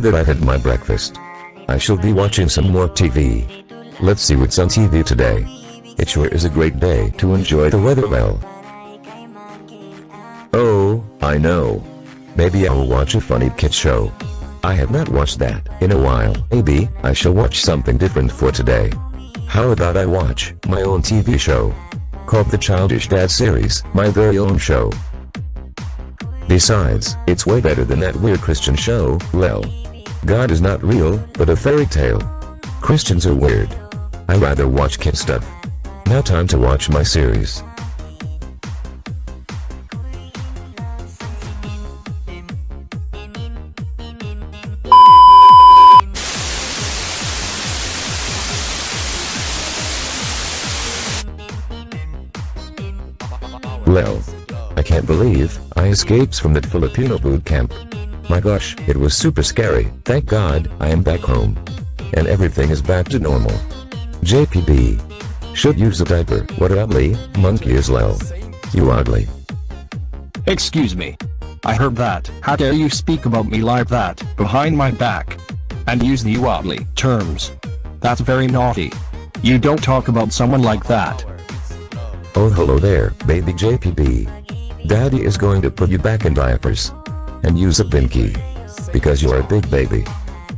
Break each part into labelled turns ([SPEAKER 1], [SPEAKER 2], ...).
[SPEAKER 1] that I've had my breakfast, I shall be watching some more TV. Let's see what's on TV today. It sure is a great day to enjoy the weather well. Oh, I know. Maybe I'll watch a funny kid show. I have not watched that in a while. Maybe I shall watch something different for today. How about I watch my own TV show? Called the Childish Dad series, my very own show. Besides, it's way better than that weird Christian show, well. God is not real, but a fairy tale. Christians are weird. I rather watch kid stuff. Now time to watch my series. Lel. I can't believe I escaped from that Filipino boot camp. My gosh, it was super scary. Thank God, I am back home. And everything is back to normal. JPB. Should use a diaper. What ugly monkey is Lel. You ugly.
[SPEAKER 2] Excuse me. I heard that. How dare you speak about me like that, behind my back? And use the ugly terms. That's very naughty. You don't talk about someone like that.
[SPEAKER 1] Oh hello there, baby JPB. Daddy is going to put you back in diapers. And use a binky. Because you're a big baby.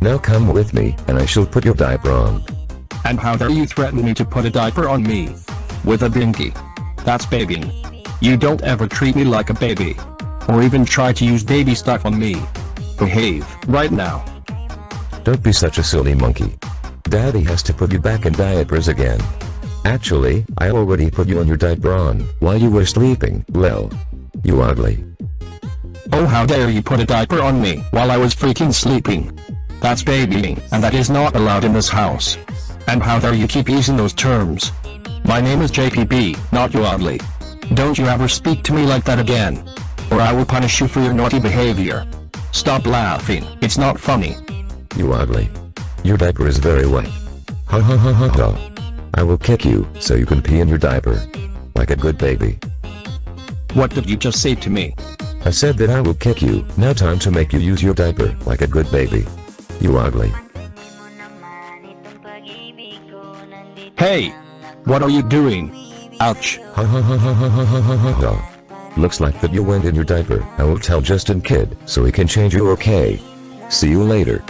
[SPEAKER 1] Now come with me, and I shall put your diaper on.
[SPEAKER 2] And how dare you threaten me to put a diaper on me? With a binky. That's babying. You don't ever treat me like a baby. Or even try to use baby stuff on me. Behave, right now.
[SPEAKER 1] Don't be such a silly monkey. Daddy has to put you back in diapers again. Actually, I already put you on your diaper on, while you were sleeping, Lel. You ugly.
[SPEAKER 2] Oh how dare you put a diaper on me, while I was freaking sleeping. That's babying, and that is not allowed in this house. And how dare you keep using those terms. My name is JPB, not you ugly. Don't you ever speak to me like that again. Or I will punish you for your naughty behavior. Stop laughing, it's not funny.
[SPEAKER 1] You ugly. Your diaper is very wet. Ha ha ha ha ha. I will kick you, so you can pee in your diaper. Like a good baby.
[SPEAKER 2] What did you just say to me?
[SPEAKER 1] I said that I will kick you, now time to make you use your diaper, like a good baby. You ugly.
[SPEAKER 2] Hey! What are you doing? Ouch.
[SPEAKER 1] Ha ha ha ha ha ha ha ha ha ha. Looks like that you went in your diaper. I will tell Justin Kid, so he can change you okay. See you later.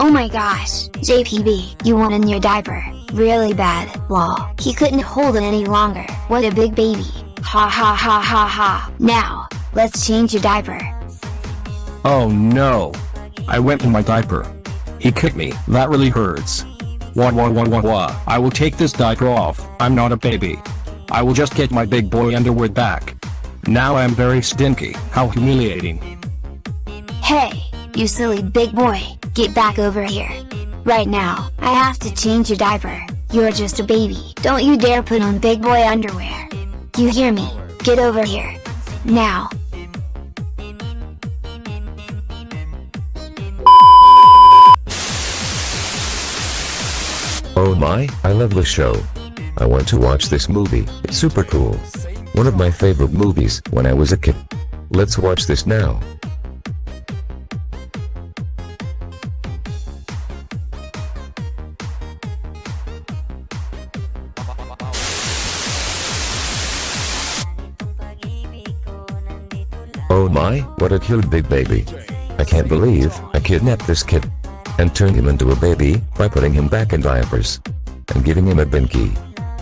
[SPEAKER 3] Oh my gosh, JPB, you want in your diaper. Really bad. Lol. He couldn't hold it any longer. What a big baby. Ha ha ha ha ha. Now, let's change your diaper.
[SPEAKER 2] Oh no. I went in my diaper. He kicked me. That really hurts. Wah wah wah wah wah. I will take this diaper off. I'm not a baby. I will just get my big boy underwear back. Now I am very stinky. How humiliating.
[SPEAKER 3] Hey, you silly big boy, get back over here. Right now, I have to change your diaper. You're just a baby. Don't you dare put on big boy underwear. You hear me? Get over here. Now.
[SPEAKER 1] Oh my, I love this show. I want to watch this movie, it's super cool. One of my favorite movies when I was a kid. Let's watch this now. Oh my, what a cute big baby. I can't believe I kidnapped this kid. And turned him into a baby by putting him back in diapers. And giving him a binky.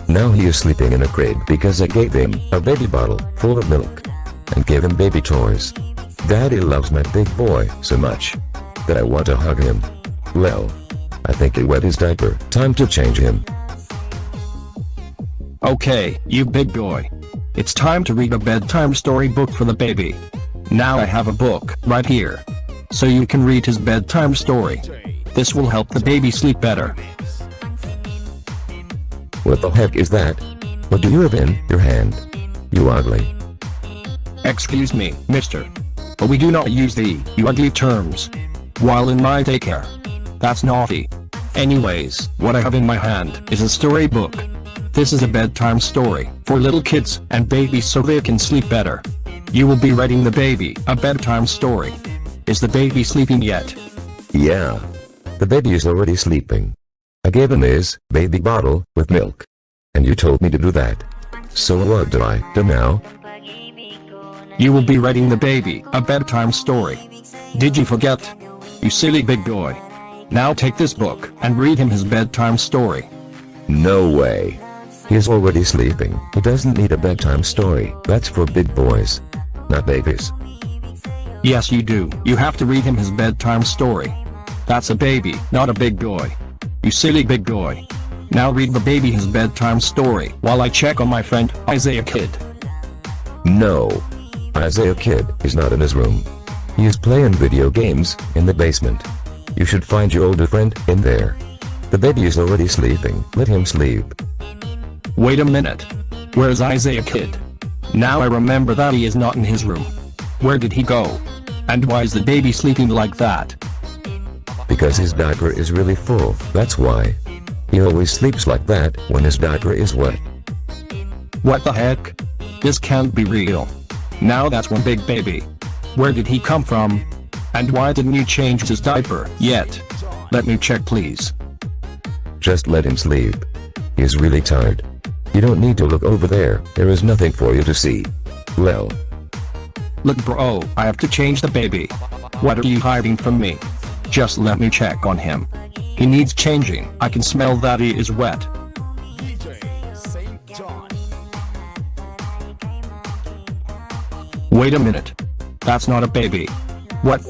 [SPEAKER 1] Now he is sleeping in a crib because I gave him a baby bottle full of milk. And gave him baby toys. Daddy loves my big boy so much. That I want to hug him. Well. I think he wet his diaper. Time to change him.
[SPEAKER 2] Okay, you big boy. It's time to read a bedtime story book for the baby. Now I have a book right here. So you can read his bedtime story. This will help the baby sleep better.
[SPEAKER 1] What the heck is that? What do you have in your hand? You ugly.
[SPEAKER 2] Excuse me, mister. But we do not use the you ugly terms. While in my daycare. That's naughty. Anyways, what I have in my hand is a storybook. This is a bedtime story for little kids and babies so they can sleep better. You will be reading the baby a bedtime story. Is the baby sleeping yet?
[SPEAKER 1] Yeah. The baby is already sleeping. I gave him his baby bottle with milk. And you told me to do that. So what do I do now?
[SPEAKER 2] You will be reading the baby a bedtime story. Did you forget? You silly big boy. Now take this book and read him his bedtime story.
[SPEAKER 1] No way. He is already sleeping. He doesn't need a bedtime story. That's for big boys. Not babies.
[SPEAKER 2] Yes you do. You have to read him his bedtime story. That's a baby, not a big boy. You silly big boy. Now read the baby his bedtime story while I check on my friend Isaiah Kid.
[SPEAKER 1] No. Isaiah Kid is not in his room. He is playing video games in the basement. You should find your older friend in there. The baby is already sleeping. Let him sleep.
[SPEAKER 2] Wait a minute. Where's Isaiah Kid? Now I remember that he is not in his room. Where did he go? And why is the baby sleeping like that?
[SPEAKER 1] Because his diaper is really full, that's why. He always sleeps like that when his diaper is wet.
[SPEAKER 2] What the heck? This can't be real. Now that's one big baby. Where did he come from? And why didn't you change his diaper yet? Let me check please.
[SPEAKER 1] Just let him sleep. He is really tired. You don't need to look over there, there is nothing for you to see. Well.
[SPEAKER 2] Look bro, oh, I have to change the baby. What are you hiding from me? Just let me check on him. He needs changing, I can smell that he is wet. Wait a minute. That's not a baby. What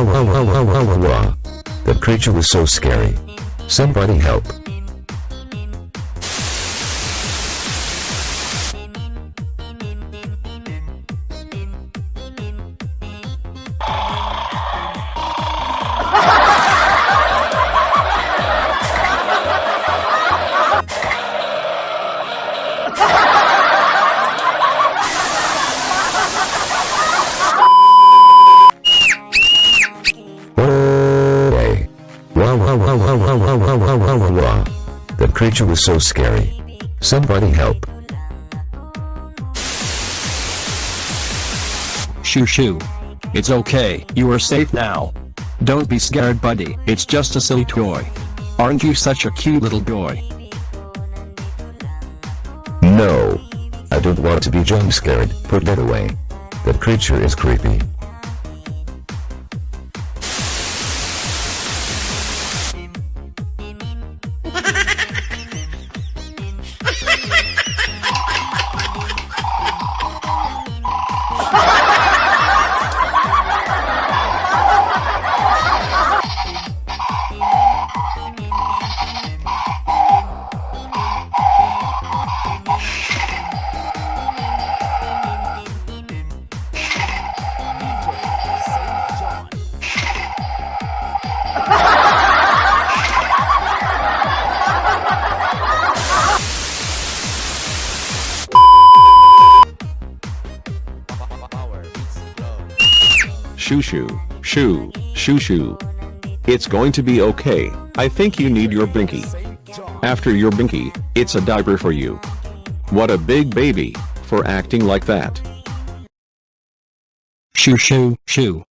[SPEAKER 1] Awa. The creature was so scary. Somebody help. Creature was so scary. Somebody help.
[SPEAKER 2] Shoo shoo. It's okay, you are safe now. Don't be scared buddy, it's just a silly toy. Aren't you such a cute little boy?
[SPEAKER 1] No. I don't want to be jump scared. Put that away. That creature is creepy.
[SPEAKER 4] Shoo shoo, shoo, shoo shoo. It's going to be okay, I think you need your binky. After your binky, it's a diaper for you. What a big baby, for acting like that.
[SPEAKER 2] Shoo shoo, shoo.